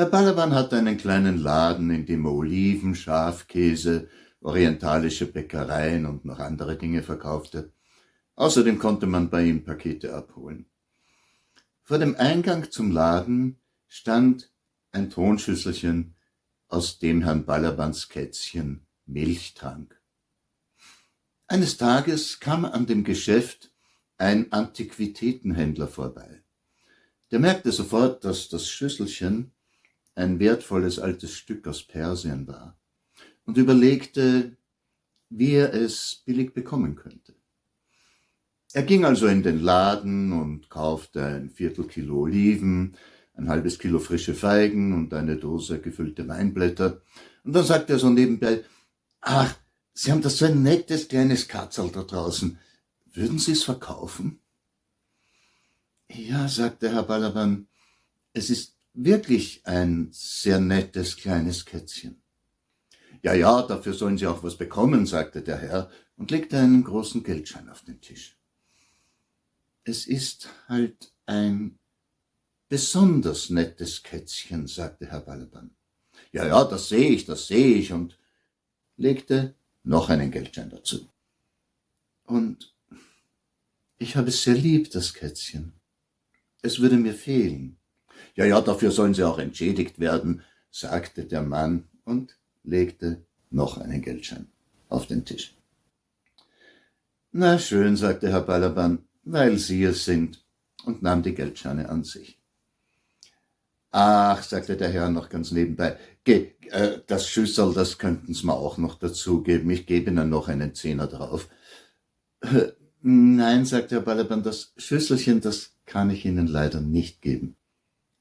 Herr Balaban hatte einen kleinen Laden, in dem er Oliven, Schafkäse, orientalische Bäckereien und noch andere Dinge verkaufte. Außerdem konnte man bei ihm Pakete abholen. Vor dem Eingang zum Laden stand ein Tonschüsselchen, aus dem Herrn Balabans Kätzchen Milch trank. Eines Tages kam an dem Geschäft ein Antiquitätenhändler vorbei. Der merkte sofort, dass das Schüsselchen ein wertvolles altes Stück aus Persien war und überlegte, wie er es billig bekommen könnte. Er ging also in den Laden und kaufte ein Viertelkilo Oliven, ein halbes Kilo frische Feigen und eine Dose gefüllte Weinblätter. Und dann sagte er so nebenbei, ach, Sie haben das so ein nettes kleines Katzel da draußen. Würden Sie es verkaufen? Ja, sagte Herr Balaban, es ist wirklich ein sehr nettes kleines Kätzchen. Ja, ja, dafür sollen Sie auch was bekommen, sagte der Herr und legte einen großen Geldschein auf den Tisch. Es ist halt ein besonders nettes Kätzchen, sagte Herr Balaban. Ja, ja, das sehe ich, das sehe ich und legte noch einen Geldschein dazu. Und ich habe es sehr lieb, das Kätzchen. Es würde mir fehlen. Ja, ja, dafür sollen Sie auch entschädigt werden, sagte der Mann und legte noch einen Geldschein auf den Tisch. Na schön, sagte Herr Balaban, weil Sie es sind, und nahm die Geldscheine an sich. Ach, sagte der Herr noch ganz nebenbei, Ge, äh, das Schüssel, das könnten Sie mir auch noch dazugeben, ich gebe Ihnen noch einen Zehner drauf. Äh, nein, sagte Herr Balaban, das Schüsselchen, das kann ich Ihnen leider nicht geben.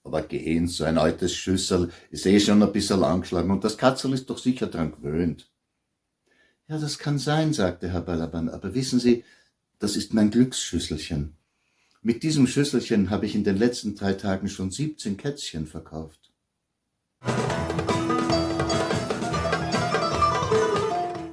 Aber gehen, so ein altes Schüssel ist eh schon ein bisschen angeschlagen und das Katzel ist doch sicher dran gewöhnt. Ja, das kann sein, sagte Herr Balaban, aber wissen Sie, das ist mein Glücksschüsselchen. Mit diesem Schüsselchen habe ich in den letzten drei Tagen schon siebzehn Kätzchen verkauft.